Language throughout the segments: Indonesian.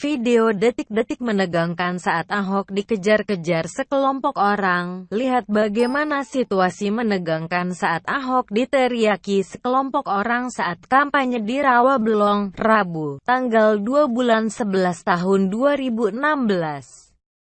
Video detik-detik menegangkan saat Ahok dikejar-kejar sekelompok orang. Lihat bagaimana situasi menegangkan saat Ahok diteriaki sekelompok orang saat kampanye di Rawabelong, Rabu, tanggal 2 bulan 11 tahun 2016.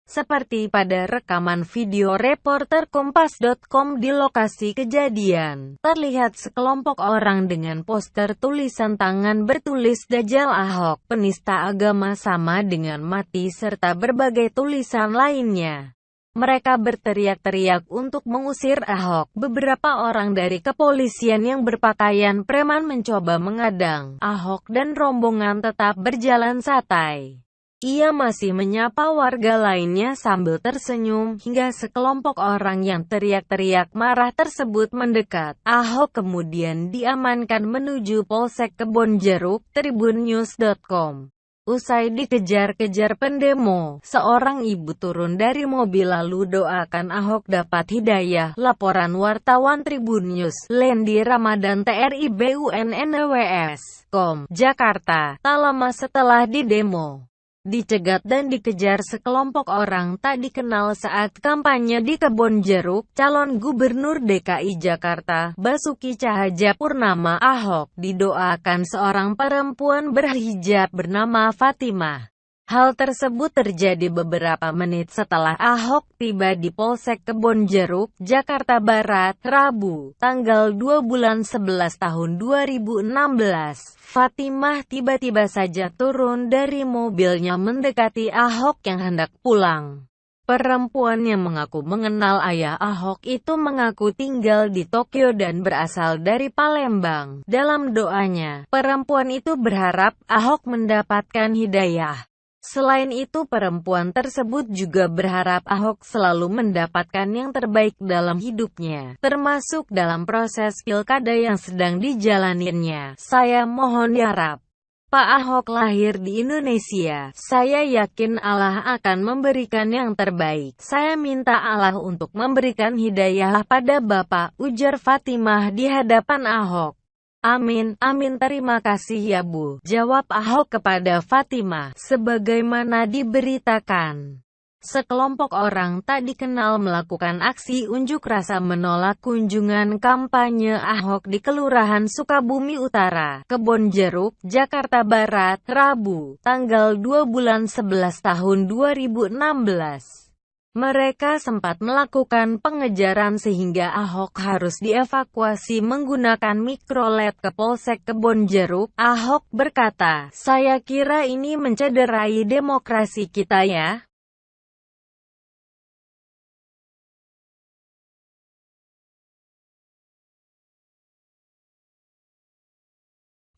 Seperti pada rekaman video reporter Kompas.com di lokasi kejadian, terlihat sekelompok orang dengan poster tulisan tangan bertulis Dajjal Ahok, penista agama sama dengan mati serta berbagai tulisan lainnya. Mereka berteriak-teriak untuk mengusir Ahok. Beberapa orang dari kepolisian yang berpakaian preman mencoba mengadang Ahok dan rombongan tetap berjalan santai. Ia masih menyapa warga lainnya sambil tersenyum, hingga sekelompok orang yang teriak-teriak marah tersebut mendekat. Ahok kemudian diamankan menuju Polsek Kebonjeruk, tribunnews.com. Usai dikejar-kejar pendemo, seorang ibu turun dari mobil lalu doakan Ahok dapat hidayah. Laporan wartawan Tribun News, Lendi Ramadan TRI BUNNWS, Com, Jakarta, tak lama setelah didemo dicegat dan dikejar sekelompok orang tak dikenal saat kampanye di Kebon Jeruk, calon gubernur DKI Jakarta, Basuki Cahayapurnama Ahok, didoakan seorang perempuan berhijab bernama Fatimah. Hal tersebut terjadi beberapa menit setelah Ahok tiba di Polsek Kebon Jeruk, Jakarta Barat, Rabu, tanggal 2 bulan 11 tahun 2016. Fatimah tiba-tiba saja turun dari mobilnya mendekati Ahok yang hendak pulang. Perempuan yang mengaku mengenal ayah Ahok itu mengaku tinggal di Tokyo dan berasal dari Palembang. Dalam doanya, perempuan itu berharap Ahok mendapatkan hidayah. Selain itu perempuan tersebut juga berharap Ahok selalu mendapatkan yang terbaik dalam hidupnya, termasuk dalam proses pilkada yang sedang dijalaninya. Saya mohon diharap. Pak Ahok lahir di Indonesia, saya yakin Allah akan memberikan yang terbaik. Saya minta Allah untuk memberikan hidayah pada Bapak, ujar Fatimah di hadapan Ahok. Amin, amin terima kasih ya Bu, jawab Ahok kepada Fatimah, sebagaimana diberitakan. Sekelompok orang tak dikenal melakukan aksi unjuk rasa menolak kunjungan kampanye Ahok di Kelurahan Sukabumi Utara, Kebon Jeruk, Jakarta Barat, Rabu, tanggal 2 bulan 11 tahun 2016. Mereka sempat melakukan pengejaran sehingga Ahok harus dievakuasi menggunakan mikrolet ke Polsek Kebon Jeruk. Ahok berkata, saya kira ini mencederai demokrasi kita ya.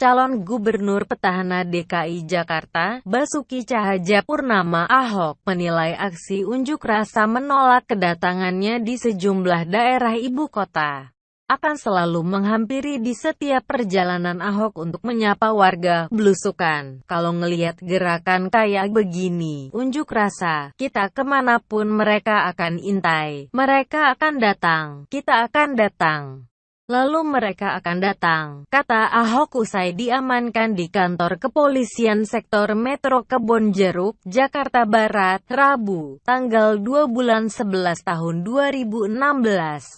Calon gubernur petahana DKI Jakarta, Basuki Cahayapurnama Ahok, menilai aksi unjuk rasa menolak kedatangannya di sejumlah daerah ibu kota akan selalu menghampiri di setiap perjalanan Ahok untuk menyapa warga, belusukan. Kalau ngelihat gerakan kayak begini, unjuk rasa, kita ke mana pun mereka akan intai. Mereka akan datang, kita akan datang. Lalu mereka akan datang, kata Ahok usai diamankan di kantor kepolisian sektor Metro Kebon Jeruk, Jakarta Barat, Rabu, tanggal 2 bulan 11 tahun 2016.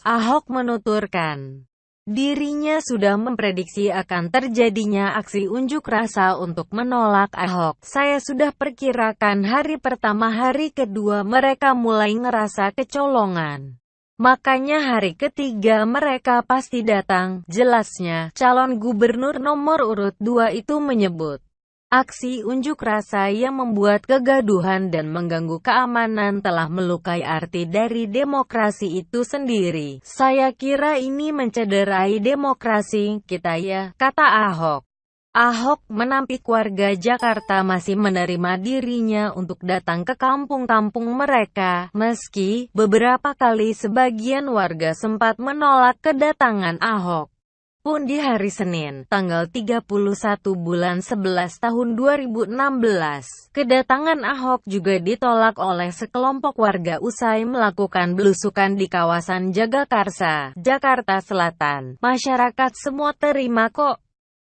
Ahok menuturkan, dirinya sudah memprediksi akan terjadinya aksi unjuk rasa untuk menolak Ahok. Saya sudah perkirakan hari pertama hari kedua mereka mulai ngerasa kecolongan. Makanya hari ketiga mereka pasti datang, jelasnya. Calon gubernur nomor urut 2 itu menyebut. Aksi unjuk rasa yang membuat kegaduhan dan mengganggu keamanan telah melukai arti dari demokrasi itu sendiri. Saya kira ini mencederai demokrasi kita ya, kata Ahok. Ahok menampik warga Jakarta masih menerima dirinya untuk datang ke kampung-kampung mereka, meski beberapa kali sebagian warga sempat menolak kedatangan Ahok. Pun di hari Senin, tanggal 31 bulan 11 tahun 2016, kedatangan Ahok juga ditolak oleh sekelompok warga usai melakukan belusukan di kawasan Jagakarsa, Jakarta Selatan. Masyarakat semua terima kok,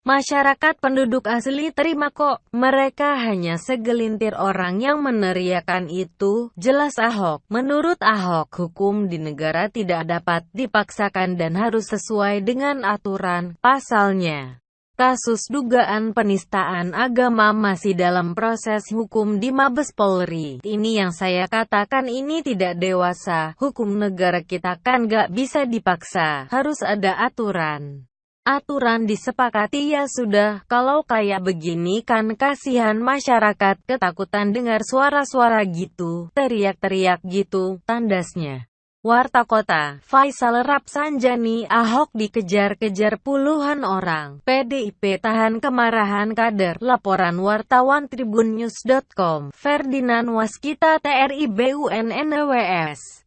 Masyarakat penduduk asli terima kok, mereka hanya segelintir orang yang meneriakan itu, jelas Ahok. Menurut Ahok, hukum di negara tidak dapat dipaksakan dan harus sesuai dengan aturan, pasalnya. Kasus dugaan penistaan agama masih dalam proses hukum di Mabes Polri. Ini yang saya katakan ini tidak dewasa. Hukum negara kita kan gak bisa dipaksa, harus ada aturan. Aturan disepakati ya sudah, kalau kayak begini kan kasihan masyarakat, ketakutan dengar suara-suara gitu, teriak-teriak gitu, tandasnya. Warta Kota, Faisal Rapsanjani, Ahok dikejar-kejar puluhan orang, PDIP tahan kemarahan kader, laporan wartawan tribunnews.com, Ferdinand Waskita TRI BUNNWS.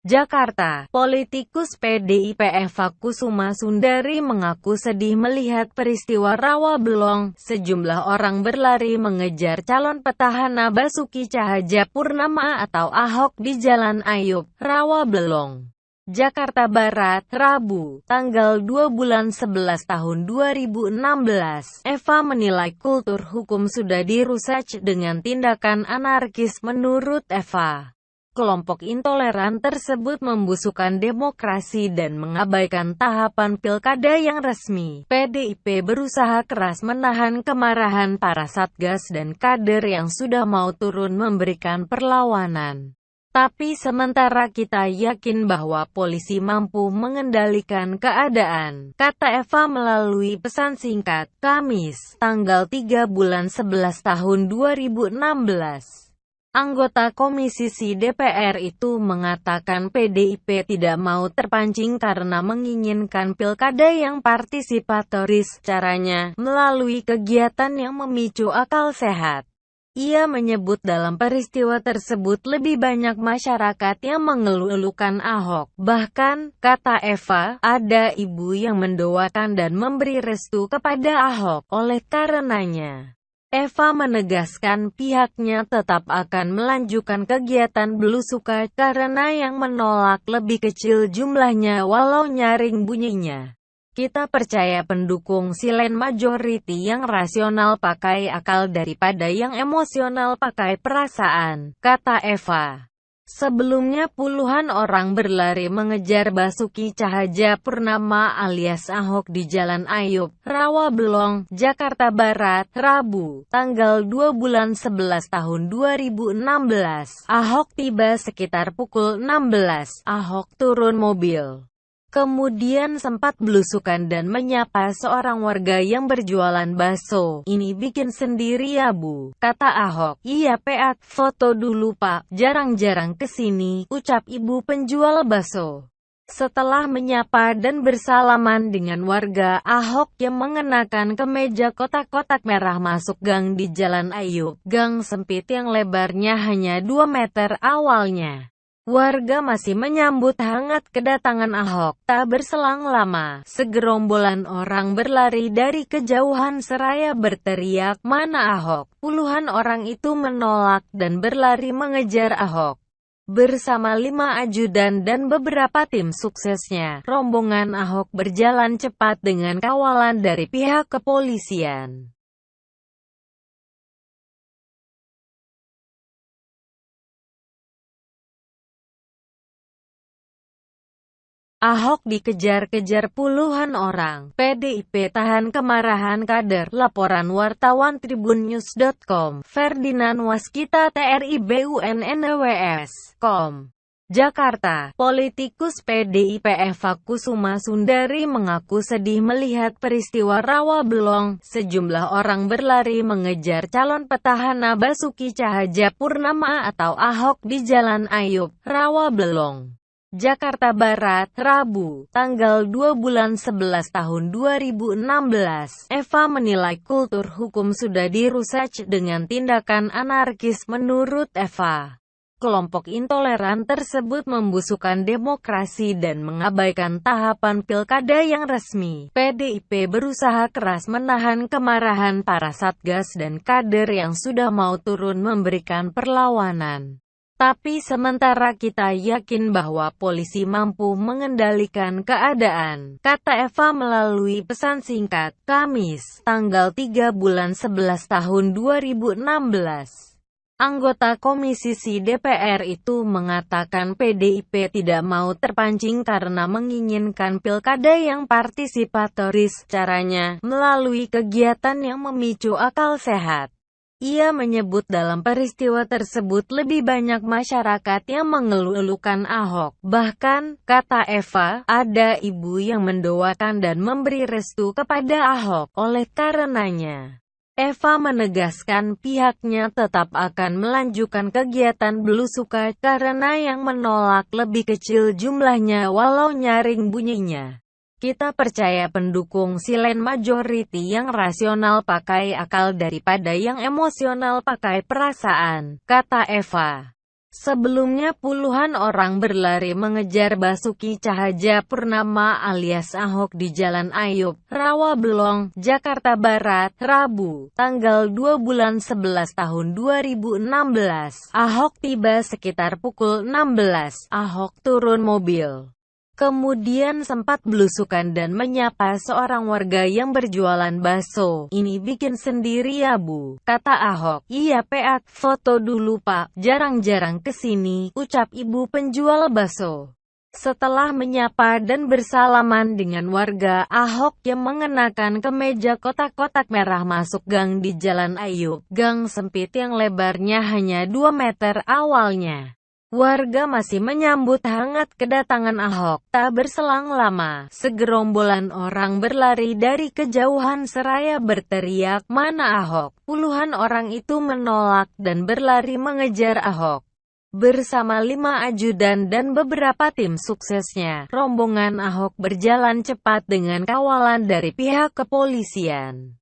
Jakarta, politikus PDIP Eva Kusuma Sundari mengaku sedih melihat peristiwa rawa belong. Sejumlah orang berlari mengejar calon petahana Basuki Cahaja Purnama atau Ahok di Jalan Ayub, Rawa Belong. Jakarta Barat, Rabu, tanggal 2 bulan 11 tahun 2016. Eva menilai kultur hukum sudah dirusak dengan tindakan anarkis menurut Eva. Kelompok intoleran tersebut membusukkan demokrasi dan mengabaikan tahapan pilkada yang resmi. PDIP berusaha keras menahan kemarahan para satgas dan kader yang sudah mau turun memberikan perlawanan. Tapi sementara kita yakin bahwa polisi mampu mengendalikan keadaan, kata Eva melalui pesan singkat, Kamis, tanggal 3 bulan 11 tahun 2016. Anggota Komisi Si DPR itu mengatakan PDIP tidak mau terpancing karena menginginkan pilkada yang partisipatoris, caranya melalui kegiatan yang memicu akal sehat. Ia menyebut dalam peristiwa tersebut lebih banyak masyarakat yang mengeluh-elukan Ahok. Bahkan, kata Eva, ada ibu yang mendoakan dan memberi restu kepada Ahok. Oleh karenanya, Eva menegaskan pihaknya tetap akan melanjutkan kegiatan belusukan karena yang menolak lebih kecil jumlahnya walau nyaring bunyinya. Kita percaya pendukung silent majority yang rasional pakai akal daripada yang emosional pakai perasaan, kata Eva. Sebelumnya puluhan orang berlari mengejar Basuki Cahaja Purnama alias Ahok di Jalan Ayub, Rawa Belong, Jakarta Barat, Rabu, tanggal 2 bulan 11 tahun 2016. Ahok tiba sekitar pukul 16. Ahok turun mobil. Kemudian sempat belusukan dan menyapa seorang warga yang berjualan bakso. Ini bikin sendiri ya bu, kata Ahok. Iya peak, foto dulu pak, jarang-jarang ke sini, ucap ibu penjual bakso. Setelah menyapa dan bersalaman dengan warga, Ahok yang mengenakan kemeja kotak-kotak merah masuk gang di Jalan Ayub. Gang sempit yang lebarnya hanya 2 meter awalnya. Warga masih menyambut hangat kedatangan Ahok. Tak berselang lama, segerombolan orang berlari dari kejauhan seraya berteriak, mana Ahok? Puluhan orang itu menolak dan berlari mengejar Ahok. Bersama lima ajudan dan beberapa tim suksesnya, rombongan Ahok berjalan cepat dengan kawalan dari pihak kepolisian. Ahok dikejar-kejar puluhan orang. PDIP tahan kemarahan kader. Laporan wartawan tribunnews.com. Ferdinand Waskita TRI BUNNWS. Jakarta, politikus PDIP Eva Kusuma Sundari mengaku sedih melihat peristiwa rawa belong. Sejumlah orang berlari mengejar calon petahana Basuki Cahaja Purnama atau Ahok di Jalan Ayub, Rawa Belong. Jakarta Barat, Rabu, tanggal 2 bulan 11 tahun 2016. Eva menilai kultur hukum sudah dirusak dengan tindakan anarkis menurut Eva. Kelompok intoleran tersebut membusukkan demokrasi dan mengabaikan tahapan pilkada yang resmi. PDIP berusaha keras menahan kemarahan para satgas dan kader yang sudah mau turun memberikan perlawanan. Tapi sementara kita yakin bahwa polisi mampu mengendalikan keadaan, kata Eva melalui pesan singkat, Kamis, tanggal 3 bulan 11 tahun 2016. Anggota Komisi Si DPR itu mengatakan PDIP tidak mau terpancing karena menginginkan pilkada yang partisipatoris, caranya melalui kegiatan yang memicu akal sehat. Ia menyebut dalam peristiwa tersebut lebih banyak masyarakat yang mengeluh-elukan Ahok. Bahkan, kata Eva, ada ibu yang mendoakan dan memberi restu kepada Ahok. Oleh karenanya, Eva menegaskan pihaknya tetap akan melanjutkan kegiatan belusukan karena yang menolak lebih kecil jumlahnya walau nyaring bunyinya. Kita percaya pendukung silent majority yang rasional pakai akal daripada yang emosional pakai perasaan, kata Eva. Sebelumnya puluhan orang berlari mengejar Basuki Cahaja Purnama alias Ahok di Jalan Ayub, Rawabelong, Jakarta Barat, Rabu, tanggal 2 bulan 11 tahun 2016. Ahok tiba sekitar pukul 16. Ahok turun mobil. Kemudian sempat belusukan dan menyapa seorang warga yang berjualan bakso. Ini bikin sendiri ya bu, kata Ahok. Iya peat, foto dulu pak, jarang-jarang ke sini, ucap ibu penjual bakso. Setelah menyapa dan bersalaman dengan warga, Ahok yang mengenakan kemeja kotak-kotak merah masuk gang di Jalan Ayub. Gang sempit yang lebarnya hanya 2 meter awalnya. Warga masih menyambut hangat kedatangan Ahok. Tak berselang lama, segerombolan orang berlari dari kejauhan seraya berteriak, mana Ahok? Puluhan orang itu menolak dan berlari mengejar Ahok. Bersama lima ajudan dan beberapa tim suksesnya, rombongan Ahok berjalan cepat dengan kawalan dari pihak kepolisian.